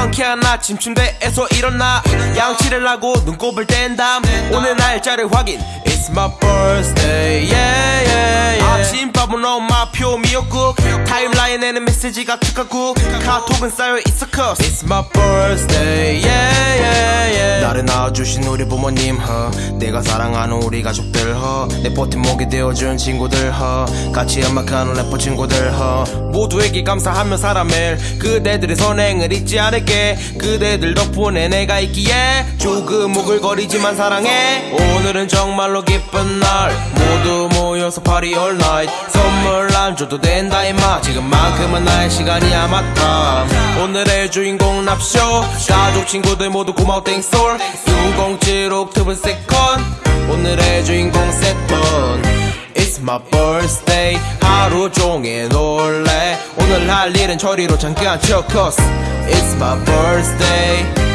상쾌한 아침 침대에서 일어나 양치를 하고 눈곱을 뗀 다음 오늘 날짜를 확인. It's my birthday yeah yeah yeah. 아침밥은 엄마표 미역국 타임라인에는 메시지가 축하국 카톡은 쌓여 있어 cause It's my birthday yeah yeah 나를 낳아주신 우리 부모님 허. 내가 사랑하는 우리 가족들 허내 버팀목이 되어준 친구들 허. 같이 음악하는 래퍼 친구들 허. 모두에게 감사하며 살아 매일 그대들의 선행을 잊지 않을게. 그대들 덕분에 내가 있기에 조금 오글거리지만 사랑해. 오늘은 정말로 기쁜 날. 모두 모여서 party all night 선물 안 줘도 된다 임마. 지금만큼은 나의 시간이야 맞다 오늘의 주인공 납쇼. 가족 친구들 모두 고마워 thanks all. 607 October second. 오늘의 주인공 세턴 It's my birthday. 하루 종일 놀래. 오늘 할 일은 처리로 잠깐 쳐 cause It's my birthday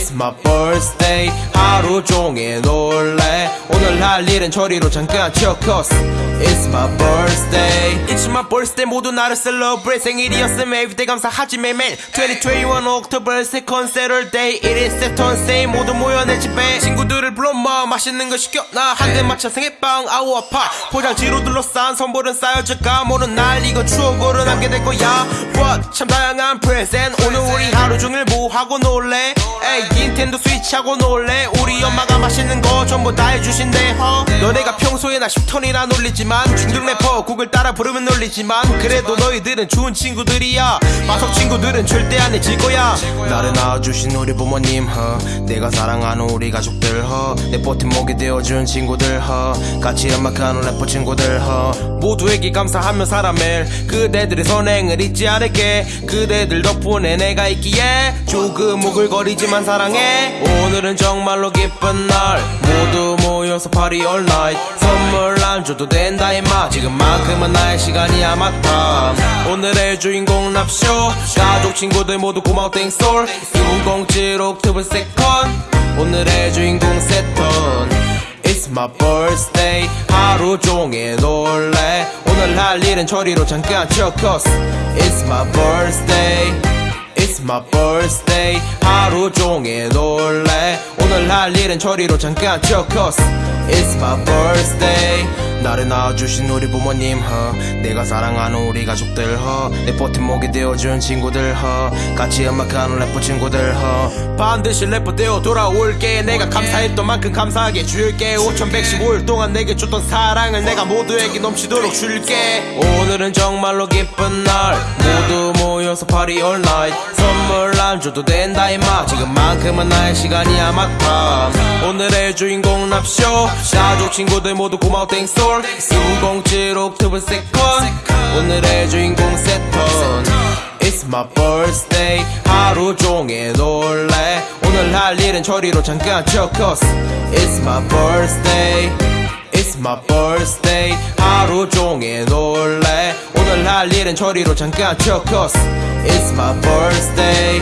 It's my birthday. 하루 종일 놀래. 오늘 할 일은 처리로 잠깐 쳐 cause It's my birthday. It's my birthday. 모두 나를 celebrate. 생일이었음. everyday 감사하지 매일매일. 2021 October 2nd Saturday It is Saturn Say 모두 모여 내 집에. 친구들을 불러 마. 맛있는 거 시켜. 나 한 대 맞춰. 생일빵. 아우 아파. 포장지로 둘러싼 선물은 쌓여질까? 모른 날 이건 추억으로 남게 될 거야. What? 참 다양한 present. 오늘 우리 하루 종일 뭐 하고 놀래? 에이 닌텐도 스위치 하고 놀래. 우리 엄마가 맛있는 거 전부 다 해주신대 허. 너네가 평소에 나 10턴이나 놀리지만 중등 래퍼 곡을 따라 부르면 놀리지만 그래도 너희들은 좋은 친구들이야. 마석 친구들은 절대 안 해질 거야. 나를 낳아주신 우리 부모님 허. 내가 사랑하는 우리 가족들 허내 버팀목이 되어준 친구들 허. 같이 음악하는 래퍼 친구들 허. 모두에게 감사하며 살아 매일 그대들의 선행을 잊지 않을게. 그대들 덕분에 내가 있기에 조금 오글거리지만 사랑해. 오늘은 정말로 기쁜 날. 모두 모여서 party all night. 선물 안 줘도 된다 임마. 지금만큼은 나의 시간이야 맞다 오늘의 주인공 납쇼. 가족 친구들 모두 고마워 thanks all 607 October second 오늘의 주인공 세턴. It's my birthday. 하루 종일 놀래. 오늘 할 일은 처리로 잠깐 쳐 cause It's my birthday It's my birthday 하루 종일 놀래 오늘 할 일은 처리로 잠깐 쳐 cause It's my birthday. 나를 낳아주신 우리 부모님 허. 내가 사랑하는 우리 가족들 허내 버팀목이 되어준 친구들 허. 같이 음악하는 래퍼 친구들 허. 반드시 래퍼 되어 돌아올게. 내가 감사했던 만큼 감사하게 줄게. 5115일 동안 내게 줬던 사랑을 내가 모두에게 넘치도록 줄게. 오늘은 정말로 기쁜 날. 모두 모여서 party all night 선물 안 줘도 된다 임마. 지금만큼은 나의 시간이야 맞다 오늘의 주인공 납쇼. 가족 친구들 모두 고마워 thanks all 607 October second. 오늘의 주인공 세턴 It's my birthday. 하루 종일 놀래. 오늘 할 일은 처리로 잠깐 쳐 cause It's my birthday. It's my birthday. 하루 종일 놀래 할 일은 처리로 잠깐 쳐 cause It's my birthday